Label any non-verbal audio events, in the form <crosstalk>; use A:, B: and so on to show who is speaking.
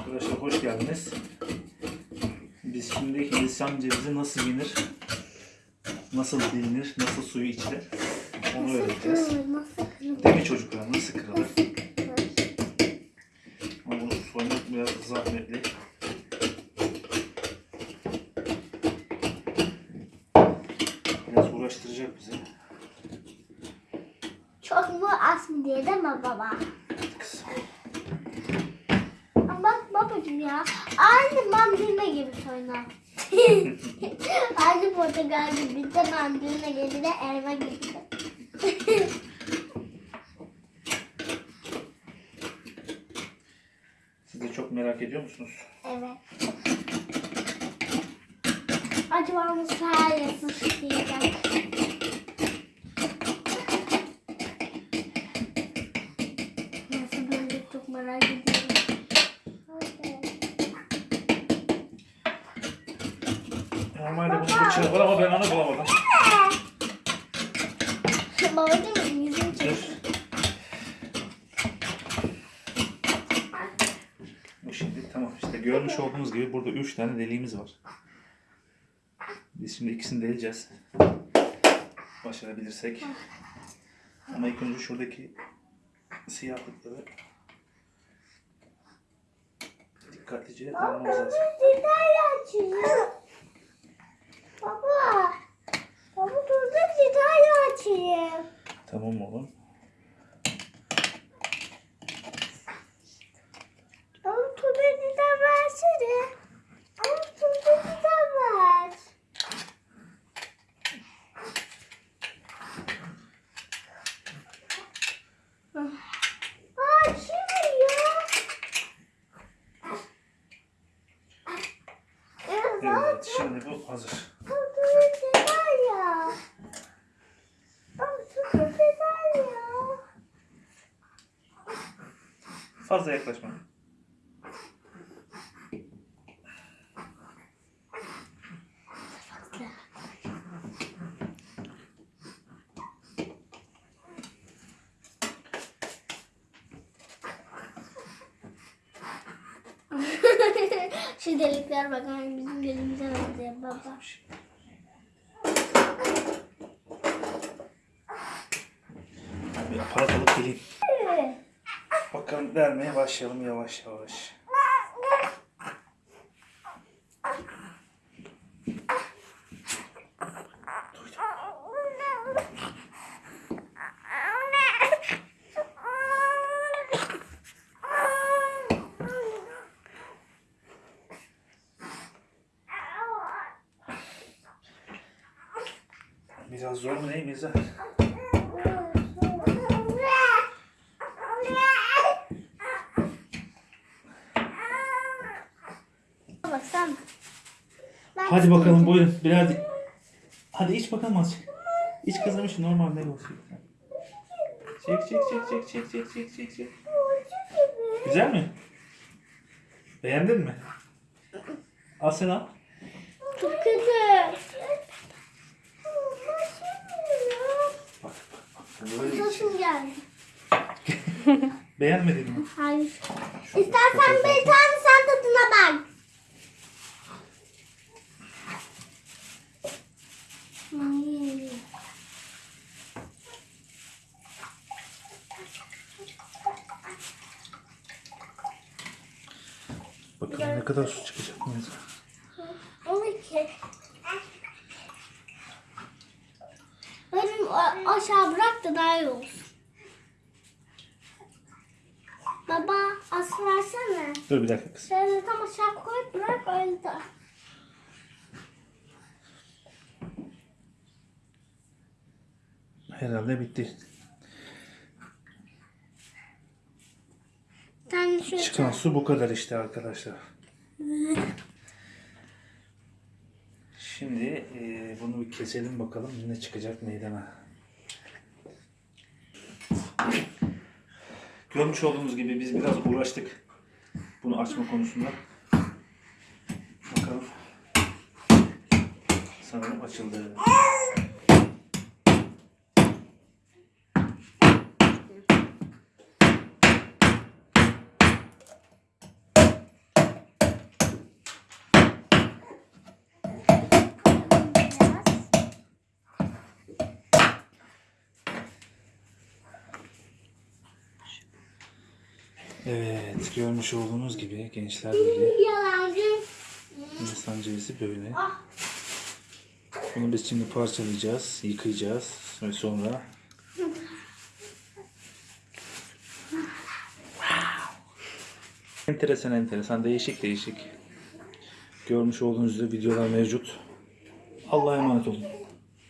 A: Arkadaşlar hoş geldiniz. Biz şimdi Hindistan cevizi nasıl yenir, nasıl dilinir, nasıl suyu içilir onu
B: kırılır?
A: Değil mi çocuklar? Nasıl kırılır? Ama bunu soymak biraz zahmetli. Biraz uğraştıracak bizi.
B: Çok mu az mı diye değil mi baba? Bak babacığım ya. Aynı mandalina gibi oynar. <laughs> Aynı portakal gibi de mandalina gibi de elma gibi de.
A: Siz de çok merak ediyor musunuz?
B: evet. Acaba nasıl her yası
A: Normalde bunun bıçağı var ama ben onu bulamadım. <laughs>
B: Babacığım yüzüm çek.
A: Bu şimdi tamam işte görmüş olduğunuz gibi burada üç tane deliğimiz var. Biz şimdi ikisini deleceğiz. Başarabilirsek. Ama ilk önce şuradaki siyahlıkları dikkatlice almamız lazım.
B: Detay açayım. Baba. Baba dur da detay açayım.
A: Tamam oğlum.
B: Baba dur da detay versene. Ama dur da detay ver. Aa açılmıyor. Evet,
A: Evet şimdi bu hazır.
B: Dur detay ya. Baba dur detay ya.
A: Fazla yaklaşma. <laughs>
B: Şu delikler bakın bizim gözümüze benziyor baba.
A: Bir aparat alıp geleyim. Bakalım delmeye başlayalım yavaş yavaş. Biraz zor mu değil İzzet?
B: Bak sen. Ben
A: Hadi bakalım buyurun di- Hadi iç bakalım azıcık. İç kızım normal ne olsun. Çek çek çek çek çek çek çek çek çek. Güzel mi? Beğendin mi? Al sen al.
B: Çok kötü. Nasıl geldi?
A: Beğenmedin mi?
B: Hayır. İstersen bir tane sen tadına bak. Hmm.
A: Bakalım ne kadar su çıkacak mı?
B: Benim aşağı bırak da daha iyi olsun. Baba versene.
A: Dur bir dakika kız.
B: Şöyle tam aşağı koy bırak öyle de.
A: Herhalde bitti. Çıkan su bu kadar işte arkadaşlar. Şimdi eee, bunu bir keselim bakalım ne çıkacak meydana. Görmüş olduğunuz gibi biz biraz uğraştık bunu açma konusunda. Bakalım. Sanırım açıldı. Evet, görmüş olduğunuz gibi Gençler
B: Yalancı.
A: insan cevizi böyle.
B: Ah.
A: Bunu biz şimdi parçalayacağız, yıkayacağız ve sonra enteresan enteresan, değişik değişik. Görmüş olduğunuz videolar mevcut. Allah'a emanet olun.